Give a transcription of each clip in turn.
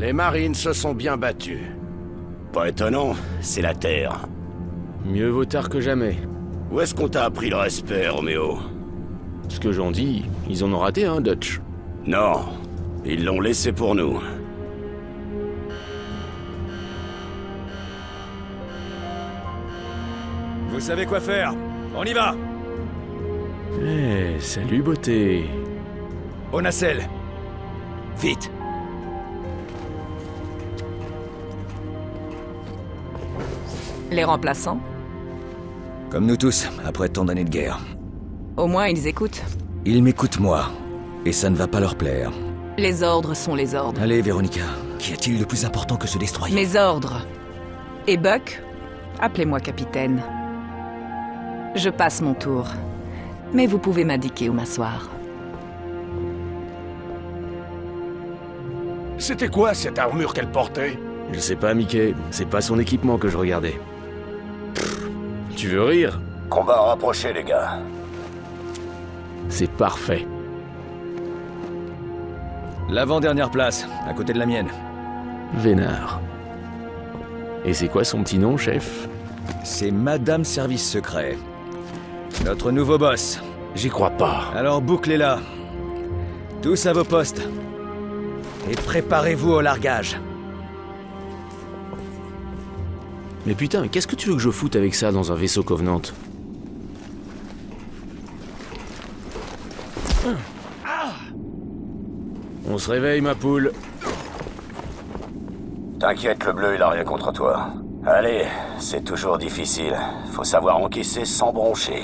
Les marines se sont bien battus. Pas étonnant, c'est la Terre. Mieux vaut tard que jamais. Où est-ce qu'on t'a appris le respect, Roméo? Ce que j'en dis, ils en ont raté un, Dutch. Non, ils l'ont laissé pour nous. Vous savez quoi faire On y va Eh, salut beauté. Au nacelle Vite Les remplaçants Comme nous tous, après tant d'années de guerre. Au moins, ils écoutent. Ils m'écoutent moi, et ça ne va pas leur plaire. Les ordres sont les ordres. Allez, Véronica, qu'y a-t-il de plus important que ce destroyer Mes ordres. Et Buck Appelez-moi capitaine. Je passe mon tour. Mais vous pouvez m'indiquer où m'asseoir. C'était quoi cette armure qu'elle portait? Je sais pas, Mickey. C'est pas son équipement que je regardais. Tu veux rire Combat rapproché, les gars. C'est parfait. L'avant-dernière place, à côté de la mienne. Vénard. Et c'est quoi son petit nom, chef? C'est Madame Service Secret. Notre nouveau boss. J'y crois pas. Alors bouclez-la. Tous à vos postes. Et préparez-vous au largage. Mais putain, qu'est-ce que tu veux que je foute avec ça dans un vaisseau Covenant On se réveille, ma poule. T'inquiète, le bleu, il a rien contre toi. Allez, c'est toujours difficile. Faut savoir encaisser sans broncher.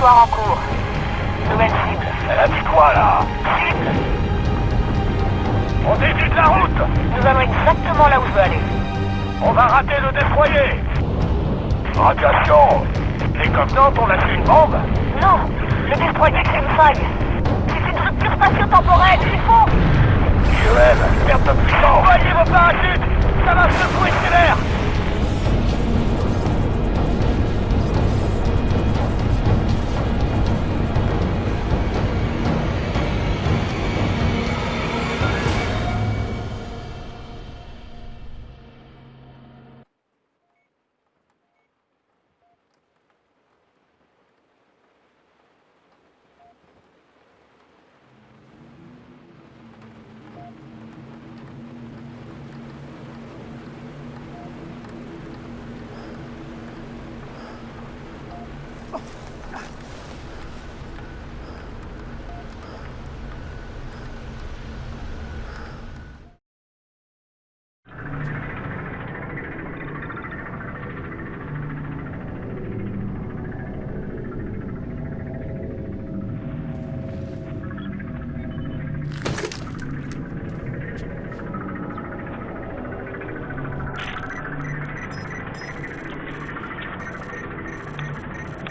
Trajectoire en cours. Nouvelle cible. Elle a dit quoi, là Cible On de la route Nous allons exactement là où je veux aller. On va rater le destroyer Radiation Les Covenants ont lâché une bombe Non Le destroyer crée une faille. C'est une rupture spatio-temporelle, c'est faux Joël, perte de puissance Envoyez vos parachutes Ça va secouer stellaire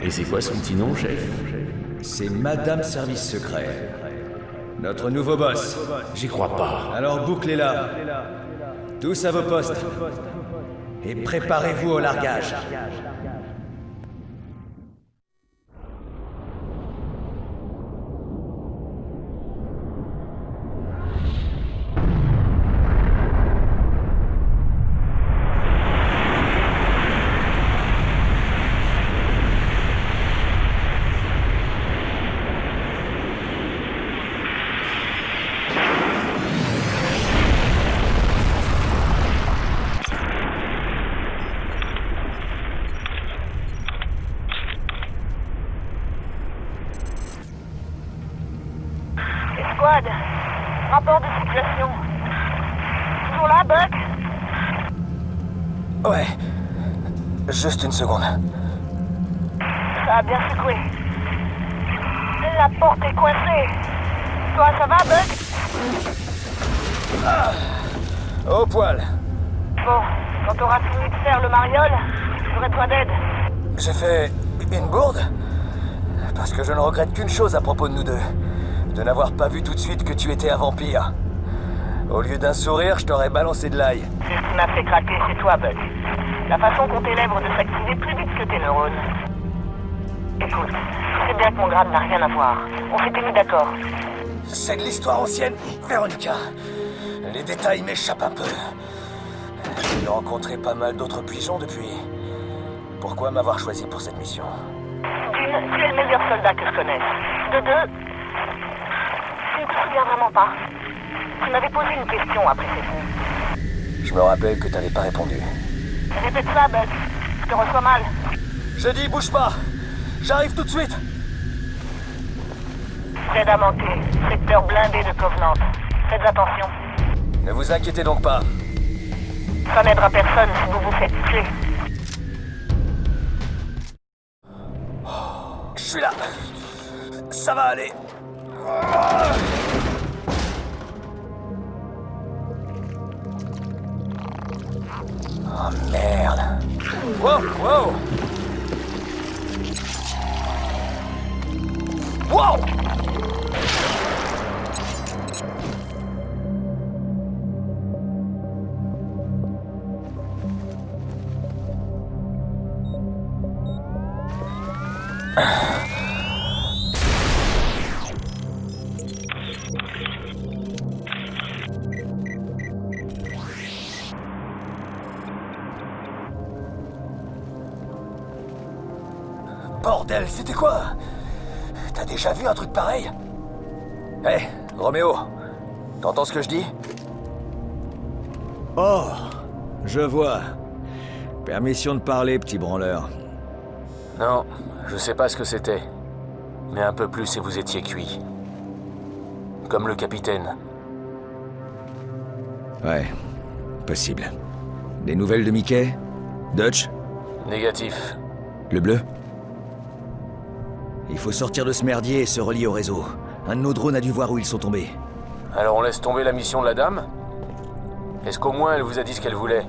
Et c'est quoi son petit nom, chef C'est Madame Service Secret. Notre nouveau boss. J'y crois pas. Alors bouclez-la. Tous à vos postes. Et préparez-vous au largage. Rapport de situation. Toujours là, Buck? Ouais. Juste une seconde. Ça a bien secoué. La porte est coincée. Toi, ça va, Buck? Ah. Au poil. Bon, quand t'auras fini de faire le mariole, j'aurai toi d'aide. J'ai fait une bourde? Parce que je ne regrette qu'une chose à propos de nous deux. De n'avoir pas vu tout de suite que tu étais un vampire. Au lieu d'un sourire, je t'aurais balancé de l'ail. C'est ce qui m'a fait craquer, c'est toi, Buck. La façon qu'ont tes lèvres de s'activer plus vite que tes neurones. Écoute, sais bien que mon grade n'a rien à voir. On s'était mis d'accord. C'est de l'histoire ancienne, Véronica. Les détails m'échappent un peu. J'ai rencontré pas mal d'autres pigeons depuis. Pourquoi m'avoir choisi pour cette mission? D'une, tu es le meilleur soldat que je connaisse. De deux, tu ne te souviens vraiment pas. Tu m'avais posé une question après ces coups. Je me rappelle que t'avais pas répondu. Répète ça, Buck. Je te reçois mal. Je dis, bouge pas J'arrive tout de suite Fred a manqué. Secteur blindé de Covenant. Faites attention. Ne vous inquiétez donc pas. Ça n'aidera personne si vous vous faites tuer. Je suis là Ça va aller Oh merde Wow, wow Wow Bordel, c'était quoi T'as déjà vu un truc pareil Hé, Roméo, t'entends ce que je dis Oh, je vois. Permission de parler, petit branleur. Non, je sais pas ce que c'était. Mais un peu plus et vous étiez cuit. Comme le capitaine. Ouais, possible. Des nouvelles de Mickey? Dutch? Négatif. Le bleu? Il faut sortir de ce merdier et se relier au réseau. Un de nos drones a dû voir où ils sont tombés. Alors on laisse tomber la mission de la dame? Est-ce qu'au moins elle vous a dit ce qu'elle voulait?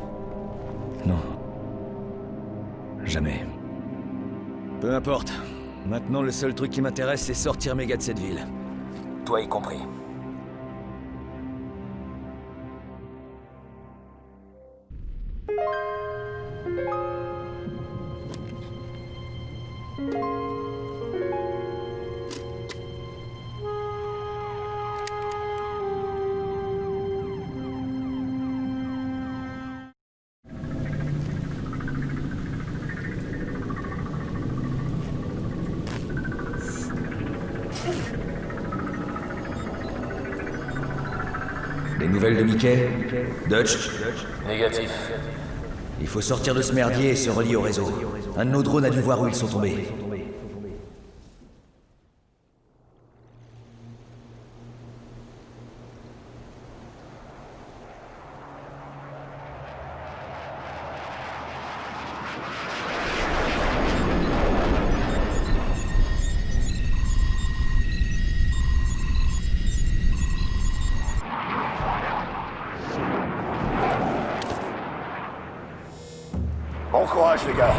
Non. Jamais. Peu importe. Maintenant, le seul truc qui m'intéresse, c'est sortir mes gars de cette ville. Toi y compris. Des nouvelles de Mickey Dutch Négatif. Il faut sortir de ce merdier et se relier au réseau. Un de nos drones a dû voir où ils sont tombés. Bon courage, les gars.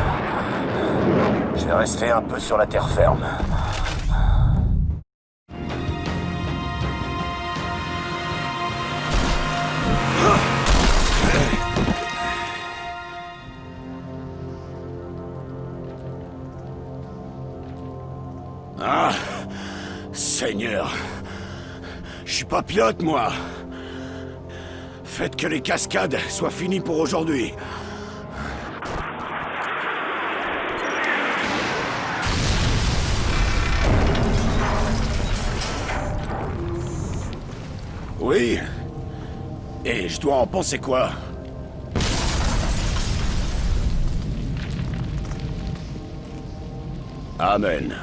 Un peu sur la terre ferme. Ah Seigneur Je suis pas pilote, moi Faites que les cascades soient finies pour aujourd'hui. Oui Et je dois en penser quoi? Amen.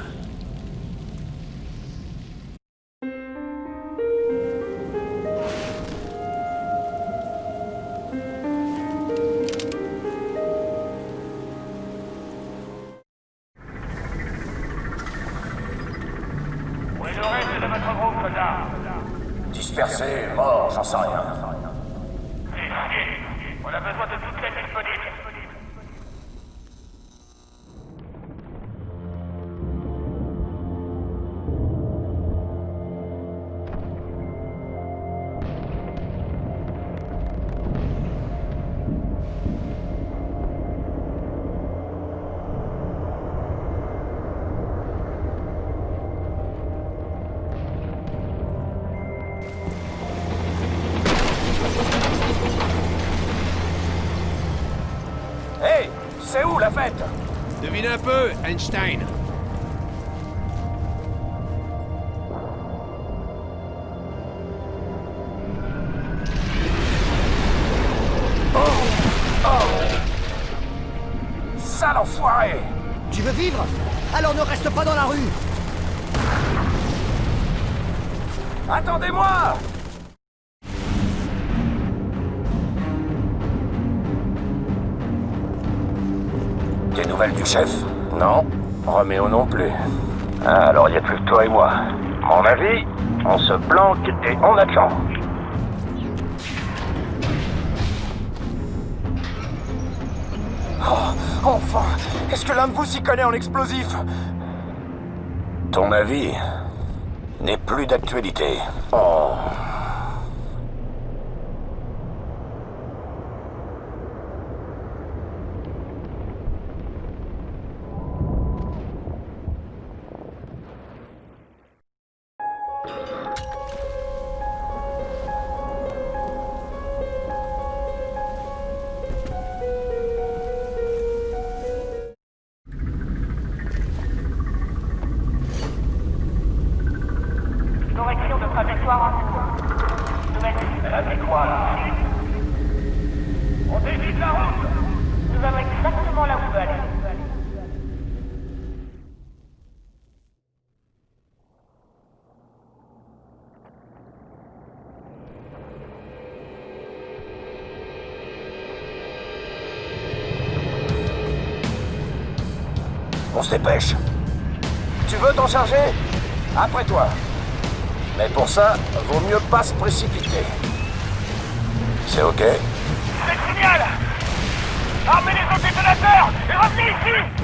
Un peu, Einstein. Chef Non. Roméo non plus. Ah, alors il n'y a plus que toi et moi. Mon avis, on se planque et on attend. Oh, enfin Est-ce que l'un de vous s'y connaît en explosif? Ton avis n'est plus d'actualité. Oh. On se dépêche. Tu veux t'en charger? Après toi. Mais pour ça, vaut mieux pas se précipiter. C'est ok? C'est le signal Armez les autres détonateurs et revenez ici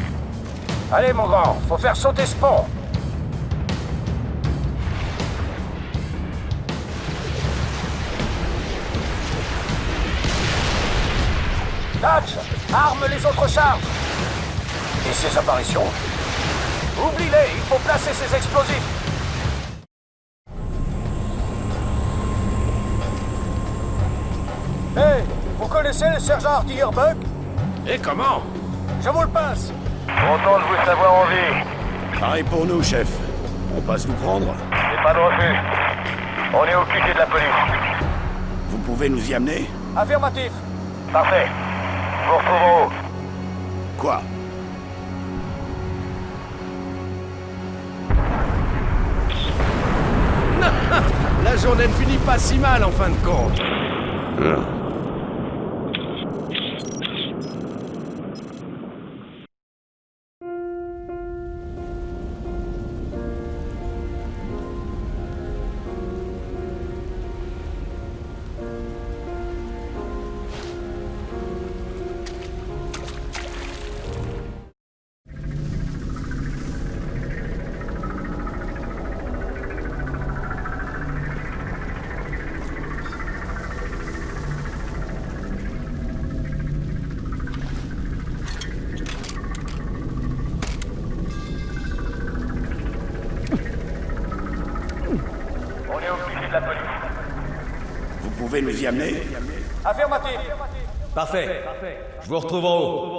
Allez mon grand, faut faire sauter ce pont. Dodge Arme les autres charges Et ces apparitions Oublie-les, il faut placer ces explosifs Hey Vous connaissez le sergent artilleur Buck? Et comment? Je vous le passe Content de vous savoir en vie. Pareil pour nous, chef. On passe vous prendre J'ai pas de refus. On est au QG de la police. Vous pouvez nous y amener? Affirmatif Parfait. Vous. Quoi? Ne finit pas si mal en fin de compte. On y amener Affirmatif Parfait. Je vous retrouve en haut.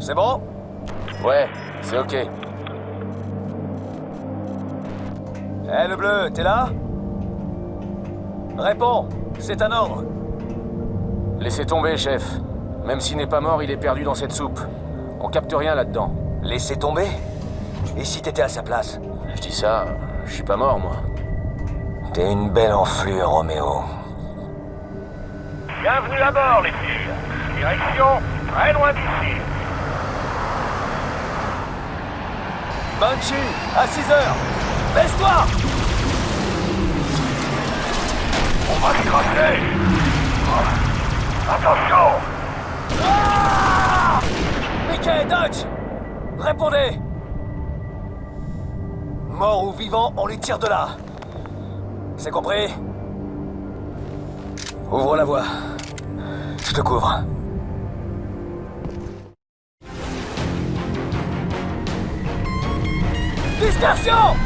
C'est bon? Ouais, c'est ok. Eh le bleu, t'es là? Réponds, c'est un ordre. Laissez tomber, chef. Même s'il n'est pas mort, il est perdu dans cette soupe. On capte rien là-dedans. Laissez tomber Et si t'étais à sa place? Je dis ça, je suis pas mort, moi. T'es une belle enflure, Roméo. Bienvenue à bord, les filles. Direction très loin d'ici. Banshee, à 6 heures Baisse-toi Attention Mickey, Dodge Répondez Mort ou vivant, on les tire de là. C'est compris? Ouvre la voie. Je te couvre. Dispersion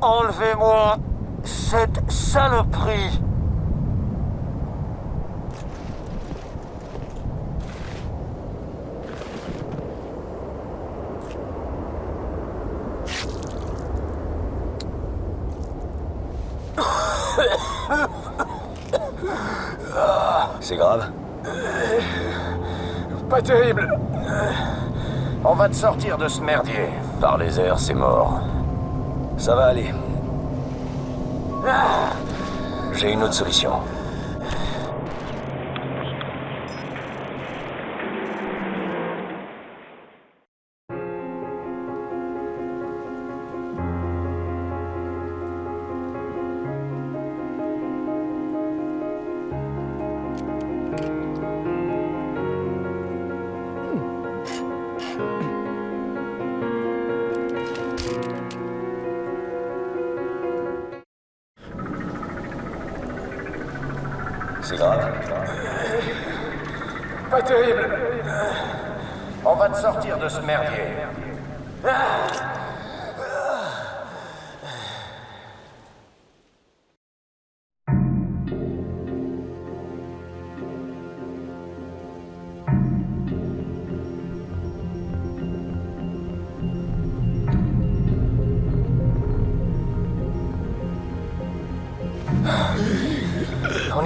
Enlevez-moi cette saloperie C'est grave Pas terrible. On va te sortir de ce merdier. Par les airs, c'est mort. Ça va aller. J'ai une autre solution.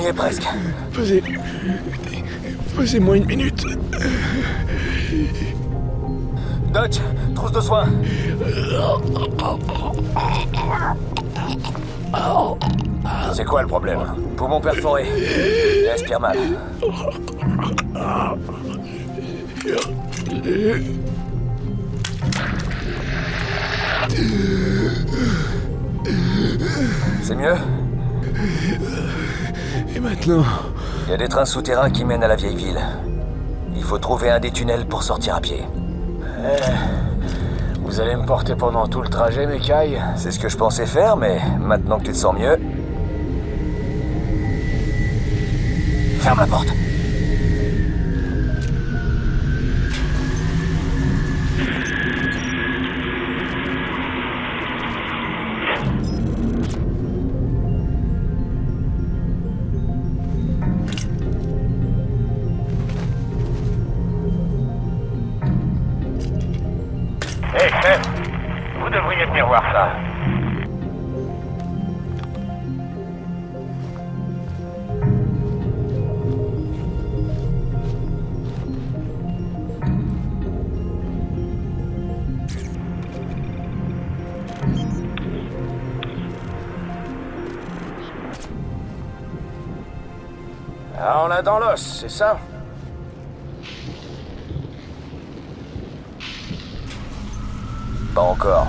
Y est presque. Posez. Posez-moi une minute. Dodge, trousse de soins. C'est quoi le problème? Poumon perforé. Il respire mal. C'est mieux? Et maintenant Il y a des trains souterrains qui mènent à la vieille ville. Il faut trouver un des tunnels pour sortir à pied. Vous allez me porter pendant tout le trajet, cailles C'est ce que je pensais faire, mais maintenant que tu te sens mieux... Ferme la porte. Vous devriez venir voir ça. Ah, on l'a dans l'os, c'est ça? Encore.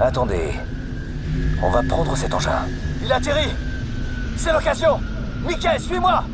Attendez. On va prendre cet engin. Il atterrit C'est l'occasion Mickey, suis-moi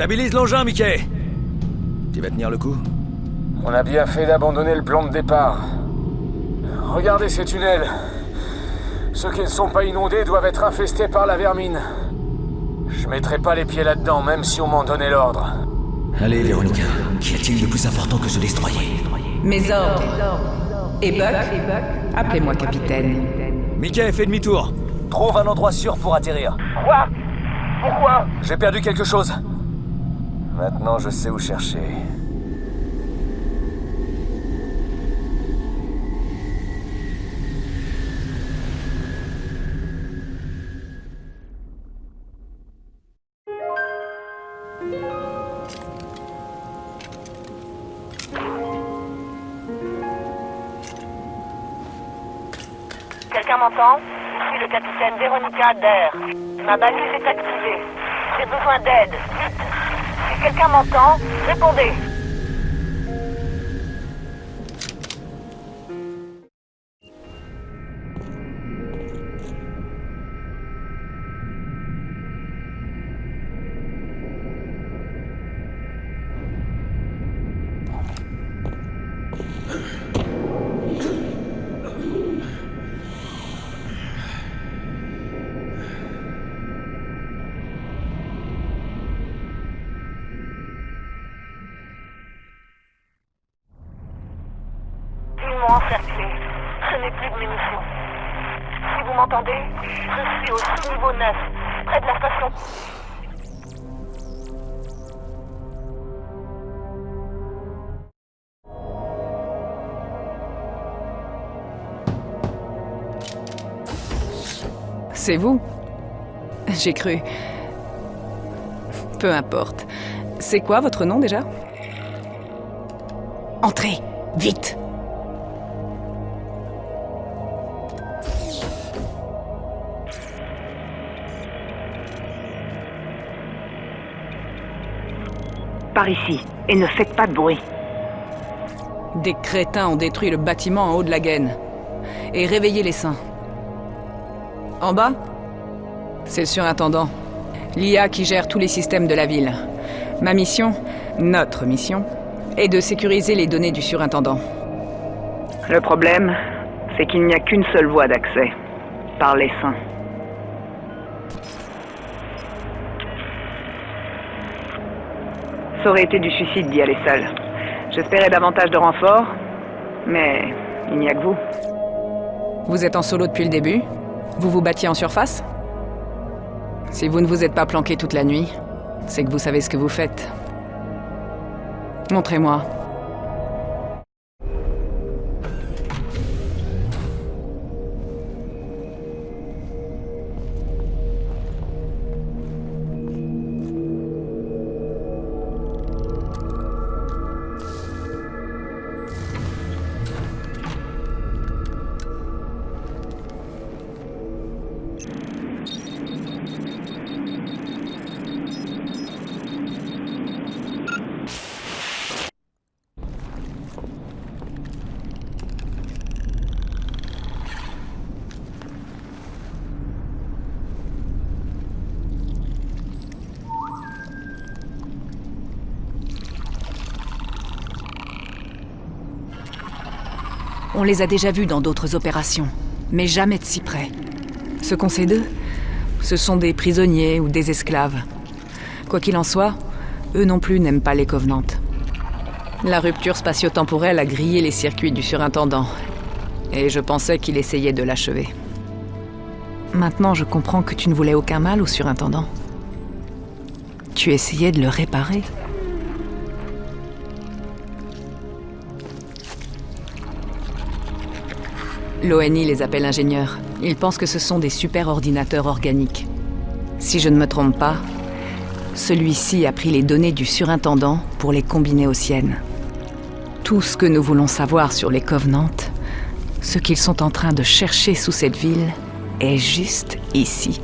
Stabilise l'engin, Mickey Tu vas tenir le coup On a bien fait d'abandonner le plan de départ. Regardez ces tunnels. Ceux qui ne sont pas inondés doivent être infestés par la vermine. Je mettrai pas les pieds là-dedans, même si on m'en donnait l'ordre. Allez, Véronica. Qu'y a-t-il de plus important que ce destroyer Mes ordres. Et Buck Appelez-moi capitaine. Mickey, fais demi-tour. Trouve un endroit sûr pour atterrir. Quoi? Pourquoi? J'ai perdu quelque chose. Maintenant, je sais où chercher. Quelqu'un m'entend Je suis le capitaine Véronica Adair. Ma balise est activée. J'ai besoin d'aide. Quelqu'un m'entend, répondez. C'est vous J'ai cru. Peu importe. C'est quoi votre nom déjà? Entrez Vite Par ici, et ne faites pas de bruit. Des crétins ont détruit le bâtiment en haut de la gaine. Et réveillé les saints. En bas C'est le surintendant. L'IA qui gère tous les systèmes de la ville. Ma mission, notre mission, est de sécuriser les données du surintendant. Le problème, c'est qu'il n'y a qu'une seule voie d'accès. Par les saints. Ça aurait été du suicide d'y aller seul. J'espérais davantage de renforts, mais il n'y a que vous. Vous êtes en solo depuis le début Vous vous battiez en surface? Si vous ne vous êtes pas planqué toute la nuit, c'est que vous savez ce que vous faites. Montrez-moi. Les a déjà vus dans d'autres opérations, mais jamais de si près. Ce qu'on sait d'eux, ce sont des prisonniers ou des esclaves. Quoi qu'il en soit, eux non plus n'aiment pas les Covenantes. La rupture spatio-temporelle a grillé les circuits du surintendant, et je pensais qu'il essayait de l'achever. Maintenant, je comprends que tu ne voulais aucun mal au surintendant. Tu essayais de le réparer. L'ONI les appelle ingénieurs. Ils pensent que ce sont des super ordinateurs organiques. Si je ne me trompe pas, celui-ci a pris les données du surintendant pour les combiner aux siennes. Tout ce que nous voulons savoir sur les Covenantes, ce qu'ils sont en train de chercher sous cette ville, est juste ici.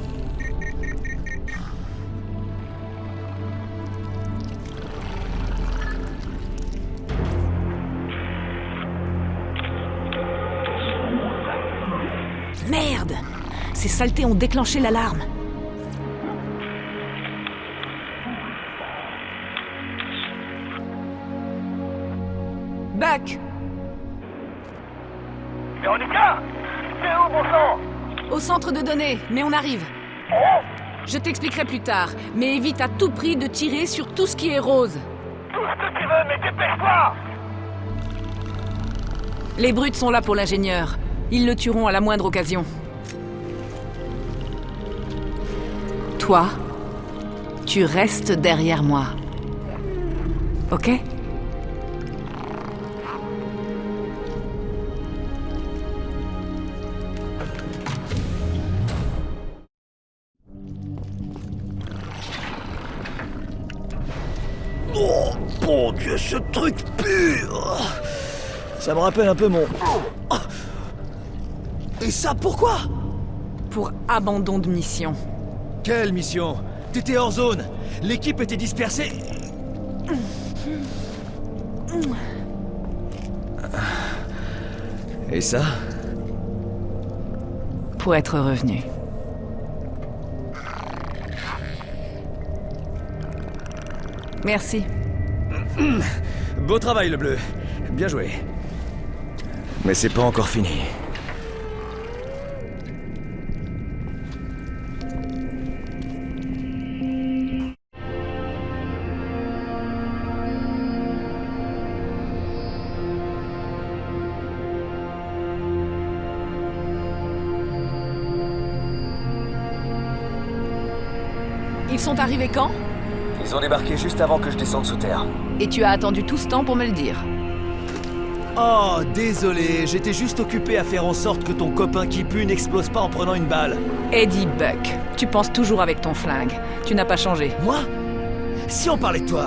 saletés ont déclenché l'alarme. Back Véronica C'est où, bon sang Au centre de données, mais on arrive. Oh Je t'expliquerai plus tard, mais évite à tout prix de tirer sur tout ce qui est rose. Tout ce que tu veux, mais dépêche-toi Les brutes sont là pour l'ingénieur. Ils le tueront à la moindre occasion. Toi, tu restes derrière moi. Ok? Oh, bon Dieu, ce truc pue Ça me rappelle un peu mon... Et ça, pourquoi? Pour abandon de mission. Quelle mission T'étais hors zone L'équipe était dispersée Et ça Pour être revenu. Merci. Beau travail, le bleu. Bien joué. Mais c'est pas encore fini. Sont arrivés quand Ils ont débarqué juste avant que je descende sous terre. Et tu as attendu tout ce temps pour me le dire. Oh, désolé, j'étais juste occupé à faire en sorte que ton copain qui pue n'explose pas en prenant une balle. Eddie Buck, tu penses toujours avec ton flingue. Tu n'as pas changé. Moi? Si on parlait de toi,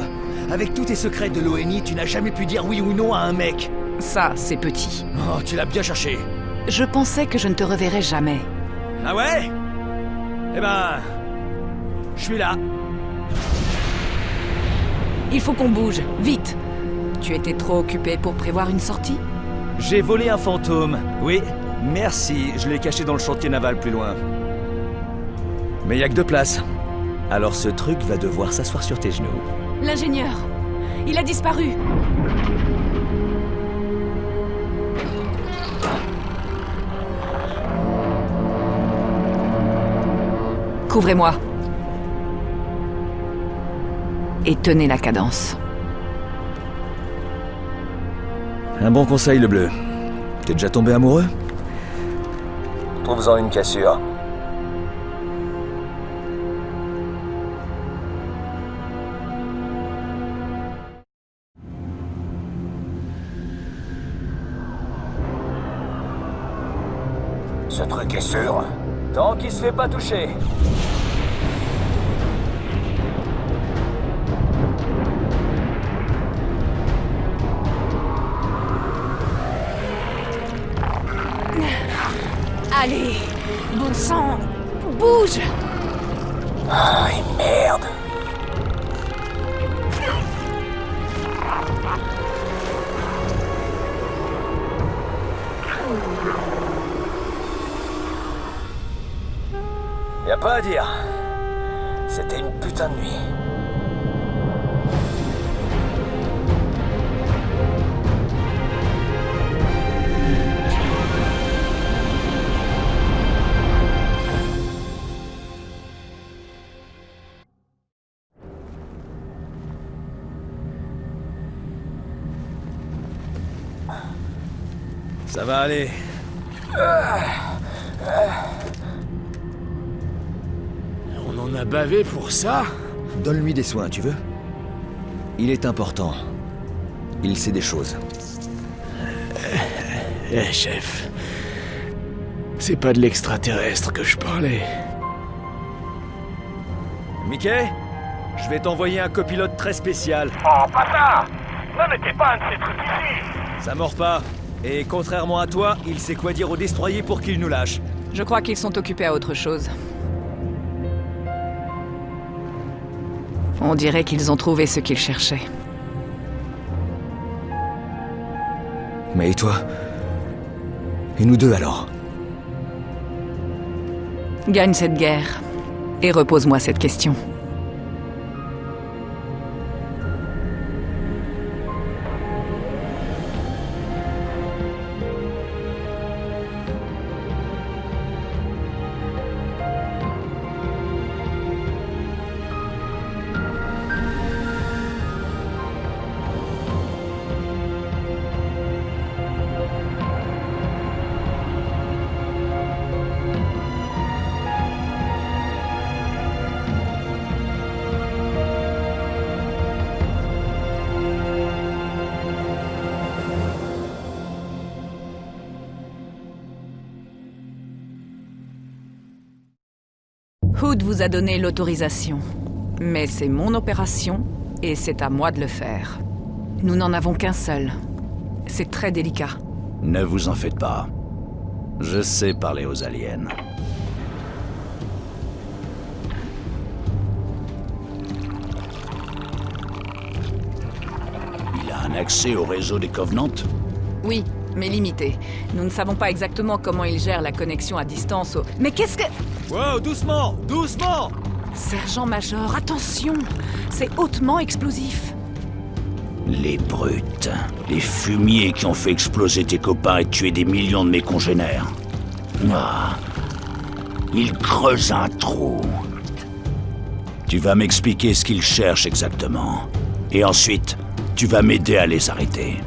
avec tous tes secrets de l'ONI, tu n'as jamais pu dire oui ou non à un mec. Ça, c'est petit. Oh, tu l'as bien cherché. Je pensais que je ne te reverrais jamais. Ah ouais? Eh ben... Je suis là. Il faut qu'on bouge, vite. Tu étais trop occupé pour prévoir une sortie? J'ai volé un fantôme. Oui, merci, je l'ai caché dans le chantier naval plus loin. Mais y a que deux places. Alors ce truc va devoir s'asseoir sur tes genoux. L'ingénieur Il a disparu Couvrez-moi. Et tenez la cadence. Un bon conseil, le bleu. T'es déjà tombé amoureux? Trouve-en une cassure. Ce truc est sûr. Tant qu'il se fait pas toucher. Allez Bon sang Bouge Ah, merde. Y a pas à dire. C'était une putain de nuit. On en a bavé pour ça Donne-lui des soins, tu veux Il est important. Il sait des choses. Eh, chef. C'est pas de l'extraterrestre que je parlais. Mickey Je vais t'envoyer un copilote très spécial. Oh, pas ça Ne mettez pas un de ces trucs ici Ça mord pas. Et contrairement à toi, il sait quoi dire au destroyer pour qu'il nous lâche. Je crois qu'ils sont occupés à autre chose. On dirait qu'ils ont trouvé ce qu'ils cherchaient. Mais et toi? Et nous deux alors? Gagne cette guerre. Et repose-moi cette question. Hood vous a donné l'autorisation. Mais c'est mon opération et c'est à moi de le faire. Nous n'en avons qu'un seul. C'est très délicat. Ne vous en faites pas. Je sais parler aux aliens. Il a un accès au réseau des Covenants? Oui, mais limité. Nous ne savons pas exactement comment il gère la connexion à distance au... Mais qu'est-ce que... Wow, doucement Doucement Sergent-major, attention C'est hautement explosif. Les brutes. Les fumiers qui ont fait exploser tes copains et tuer des millions de mes congénères. Ah. Ils creusent un trou. Tu vas m'expliquer ce qu'ils cherchent exactement. Et ensuite, tu vas m'aider à les arrêter.